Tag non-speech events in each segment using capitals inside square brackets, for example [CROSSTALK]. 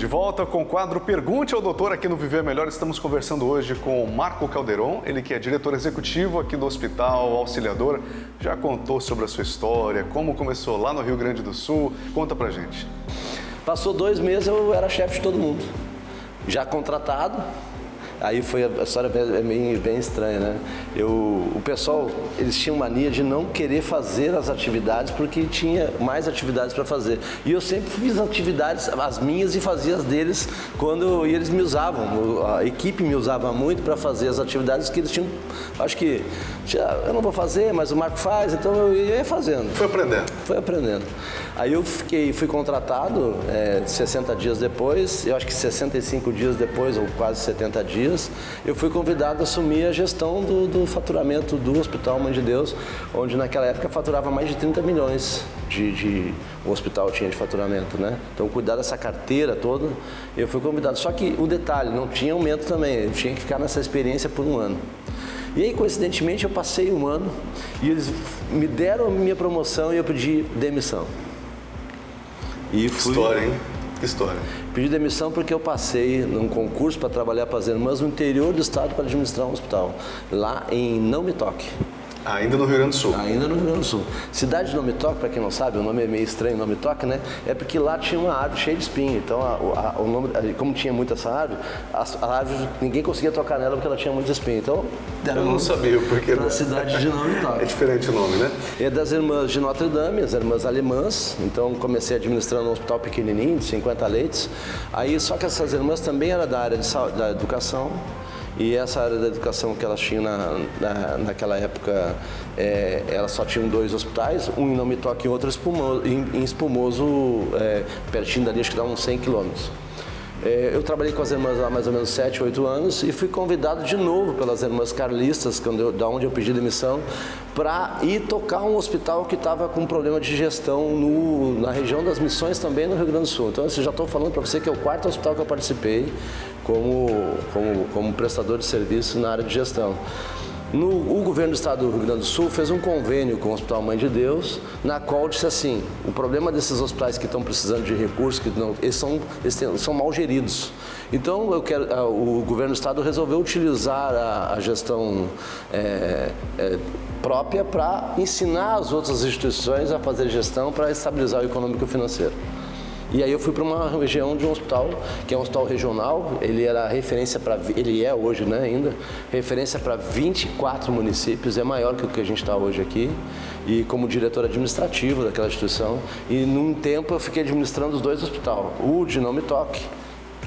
De volta com o quadro Pergunte ao Doutor aqui no Viver Melhor. Estamos conversando hoje com o Marco Calderon, ele que é diretor executivo aqui do Hospital Auxiliador. Já contou sobre a sua história, como começou lá no Rio Grande do Sul. Conta pra gente. Passou dois meses, eu era chefe de todo mundo. Já contratado, Aí foi a história é bem, bem estranha, né? Eu, o pessoal, eles tinham mania de não querer fazer as atividades porque tinha mais atividades para fazer. E eu sempre fiz atividades, as minhas e fazia as deles quando e eles me usavam. A equipe me usava muito para fazer as atividades que eles tinham. Acho que eu não vou fazer, mas o Marco faz, então eu ia fazendo. Foi aprendendo. Foi aprendendo. Aí eu fiquei, fui contratado é, 60 dias depois, eu acho que 65 dias depois, ou quase 70 dias dias, eu fui convidado a assumir a gestão do, do faturamento do Hospital Mãe de Deus, onde naquela época faturava mais de 30 milhões de, de o hospital tinha de faturamento, né? Então cuidar dessa carteira toda, eu fui convidado. Só que o detalhe, não tinha aumento também, eu tinha que ficar nessa experiência por um ano. E aí, coincidentemente, eu passei um ano e eles me deram a minha promoção e eu pedi demissão. E fui... História, hein? Que história? Pedi demissão porque eu passei num concurso para trabalhar para as irmãs no interior do estado para administrar um hospital, lá em Não Me Toque. Ainda no Rio Grande do Sul? Ainda no Rio Grande do Sul. Cidade de Nome Toque, para quem não sabe, o nome é meio estranho, Nome Toque, né? É porque lá tinha uma árvore cheia de espinho. Então, a, a, o nome, como tinha muita essa árvore, a, a, árvore, ninguém conseguia tocar nela porque ela tinha muitos espinhos. Então, eu não sabia porque. Da cidade de Nome [LAUGHS] Toque. É diferente o nome, né? É das irmãs de Notre Dame, as irmãs alemãs. Então, comecei administrando um hospital pequenininho, de 50 leitos. Aí, só que essas irmãs também eram da área de, da educação. E essa área da educação que elas tinham na, na, naquela época, é, elas só tinham dois hospitais, um em Nome Toque e outro espumoso, em, em Espumoso, é, pertinho dali, acho que dá uns 100 quilômetros. É, eu trabalhei com as irmãs lá mais ou menos 7, 8 anos e fui convidado de novo pelas irmãs carlistas, quando eu, da onde eu pedi demissão, para ir tocar um hospital que estava com problema de gestão no, na região das missões também no Rio Grande do Sul. Então, eu já estou falando para você que é o quarto hospital que eu participei como, como, como prestador de serviço na área de gestão. No, o governo do estado do Rio Grande do Sul fez um convênio com o Hospital Mãe de Deus, na qual disse assim, o problema desses hospitais que estão precisando de recursos, que não, eles, são, eles têm, são mal geridos. Então eu quero, o governo do estado resolveu utilizar a, a gestão é, é, própria para ensinar as outras instituições a fazer gestão para estabilizar o econômico e o financeiro. E aí eu fui para uma região de um hospital, que é um hospital regional, ele era referência para, ele é hoje né, ainda, referência para 24 municípios, é maior que o que a gente está hoje aqui, e como diretor administrativo daquela instituição, e num tempo eu fiquei administrando os dois hospitais, o de Não Me Toque,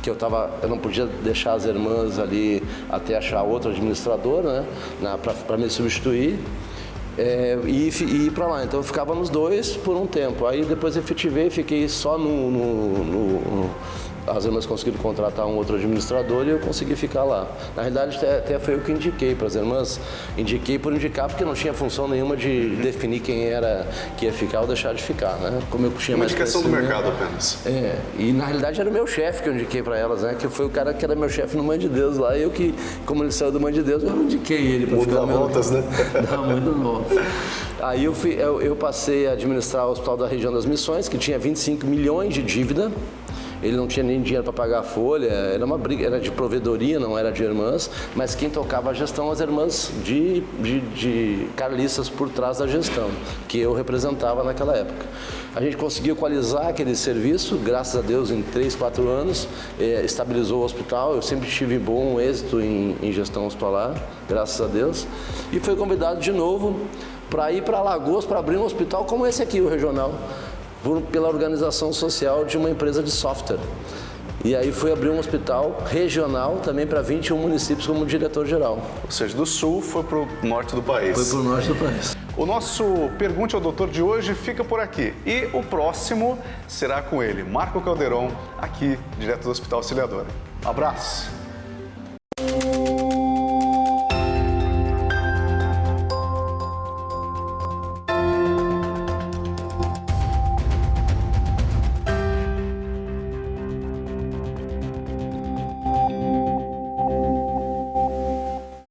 que eu tava, eu não podia deixar as irmãs ali até achar outro administrador, né, para me substituir, é, e, e ir para lá. Então eu ficava nos dois por um tempo. Aí depois efetivei, fiquei só no, no, no as irmãs conseguiram contratar um outro administrador e eu consegui ficar lá. Na realidade, até, até foi eu que indiquei para as irmãs. Indiquei por indicar porque não tinha função nenhuma de definir quem era que ia ficar ou deixar de ficar, né? Como eu tinha Uma indicação do mercado apenas. É, e na realidade era o meu chefe que eu indiquei para elas, né? Que foi o cara que era meu chefe no Mãe de Deus lá. E eu que, como ele saiu do Mãe de Deus, eu indiquei ele para ficar. Dá voltas, né? Dá muitas voltas. Aí eu, fui, eu, eu passei a administrar o Hospital da Região das Missões, que tinha 25 milhões de dívida ele não tinha nem dinheiro para pagar a folha, era uma briga, era de provedoria, não era de irmãs, mas quem tocava a gestão as irmãs de, de, de carlistas por trás da gestão, que eu representava naquela época. A gente conseguiu equalizar aquele serviço, graças a Deus, em 3, 4 anos, é, estabilizou o hospital, eu sempre tive bom êxito em, em gestão hospitalar, graças a Deus, e foi convidado de novo para ir para Alagoas para abrir um hospital como esse aqui, o regional por, pela organização social de uma empresa de software. E aí fui abrir um hospital regional também para 21 municípios como diretor-geral. Ou seja, do sul foi para o norte do país. Foi para o norte do país. O nosso Pergunte ao Doutor de hoje fica por aqui. E o próximo será com ele, Marco Calderon, aqui, direto do Hospital Auxiliadora. Abraço!